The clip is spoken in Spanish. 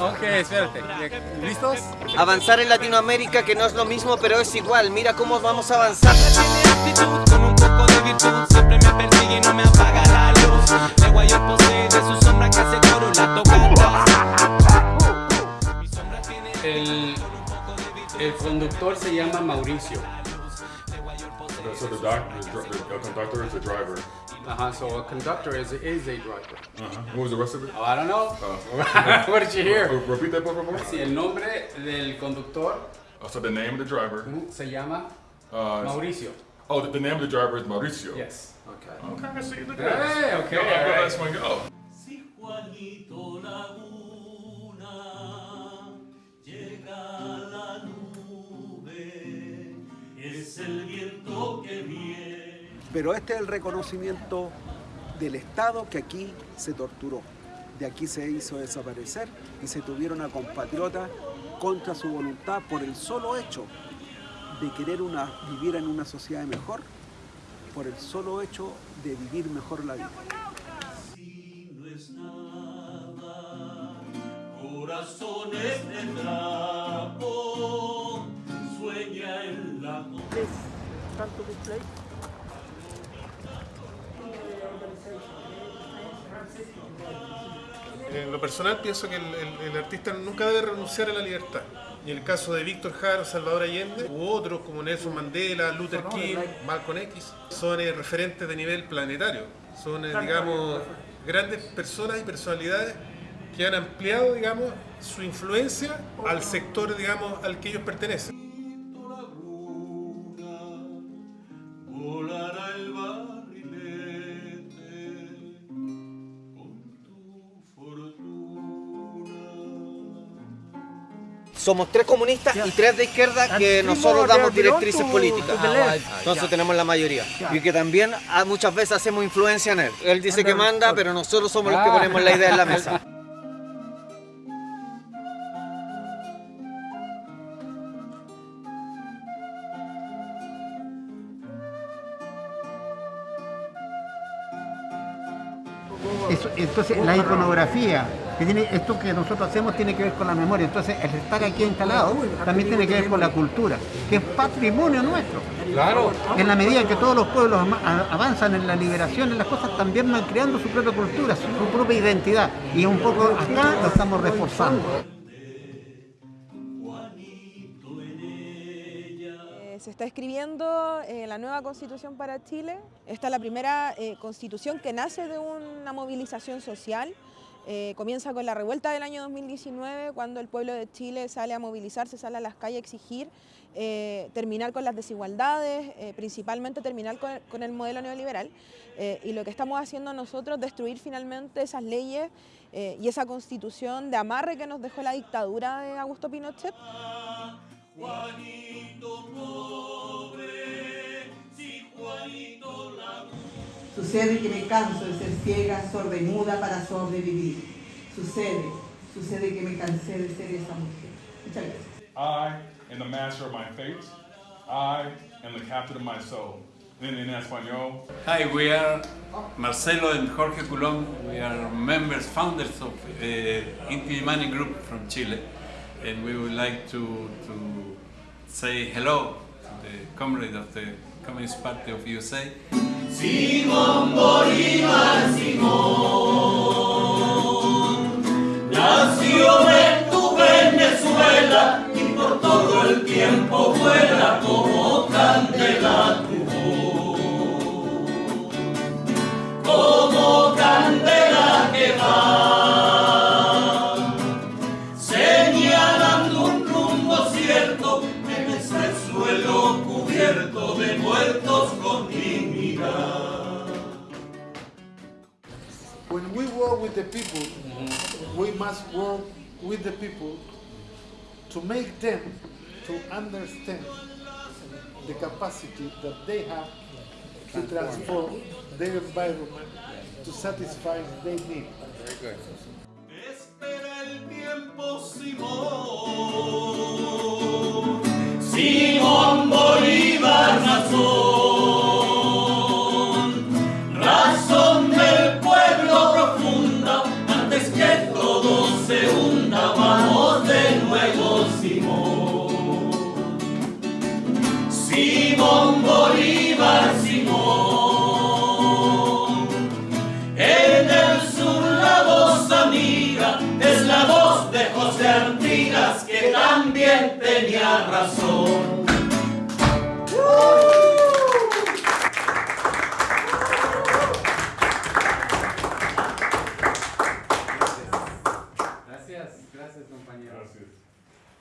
Ok, espérate. ¿Listos? Avanzar en Latinoamérica que no es lo mismo pero es igual. Mira cómo vamos a avanzar. Tiene actitud con un poco de virtud Siempre me persigue y no me apaga la luz De Guayor posee de su sombra que hace coro la toca Mi sombra tiene El, el conductor se llama Mauricio. So the doc, the, dr- the, the conductor is the driver. Ajá, so a conductor is, is a driver. Uh-huh. What was the rest of it? Oh, I don't know. Oh. what did you hear? Re- Repeat that, por favor. Sí, el nombre del conductor Oh, so the name of the driver. se llama Uh, Mauricio. oh, the, the name of the driver is Mauricio. Yes. Okay. Okay, so you look Hey, okay, Go, all right. That's one go. Si Juanito Laguna llega a la nube, es el viento que viene. Pero este es el reconocimiento del Estado que aquí se torturó. De aquí se hizo desaparecer y se tuvieron a compatriotas contra su voluntad por el solo hecho de querer una, vivir en una sociedad mejor, por el solo hecho de vivir mejor la vida. Si no es nada, corazones de trapo, sueña en la En lo personal pienso que el, el- el artista nunca debe renunciar a la libertad. Y en el caso de Víctor Jara, Salvador Allende, u otros como Nelson Mandela, Luther King, Malcolm X, son eh, referentes de nivel planetario. Son, eh, digamos, grandes personas y personalidades que han ampliado, digamos, su influencia al sector, digamos, al que ellos pertenecen. Somos tres comunistas y tres de izquierda que nosotros damos directrices políticas. Entonces tenemos la mayoría. Y que también ah, muchas veces hacemos influencia en él. Él dice que manda, pero nosotros somos los que ponemos la idea en la mesa. Eso- entonces la iconografía, que tiene, esto que nosotros hacemos tiene que ver con la memoria, entonces el estar aquí instalado también tiene que ver con la cultura, que es patrimonio nuestro. Claro. En la medida en que todos los pueblos avanzan en la liberación, en las cosas, también van creando su propia cultura, su, su propia identidad. Y un poco acá lo estamos reforzando. Eh, Se está escribiendo eh, la nueva constitución para Chile. Esta es la primera eh, constitución que nace de una movilización social. Eh, comienza con la revuelta del año 2019, cuando el pueblo de Chile sale a movilizarse, sale a las calles a exigir eh, terminar con las desigualdades, eh, principalmente terminar con, el modelo neoliberal. Y lo que estamos haciendo nosotros, destruir finalmente esas leyes y esa constitución de amarre que nos dejó la dictadura de Augusto Pinochet. Juanito pobre, Sucede que me canso de ser ciega, sorda y muda para sobrevivir. Sucede, sucede que me cansé de ser esa mujer. Muchas gracias. I am the master of my fate. I am the captain of my soul. En, en español. Hi, we are Marcelo and Jorge Coulomb. We are members, founders of uh, Inti Money Group from Chile, and we would like to to say hello to the comrade of the Communist Party of USA. Simón Bolívar, Simón, nació en tu Venezuela y por todo el tiempo vuela with the people, we must work with the people to make them to understand the capacity that they have to transform their environment to satisfy their tiempo, Simón. Simón Tenía razón.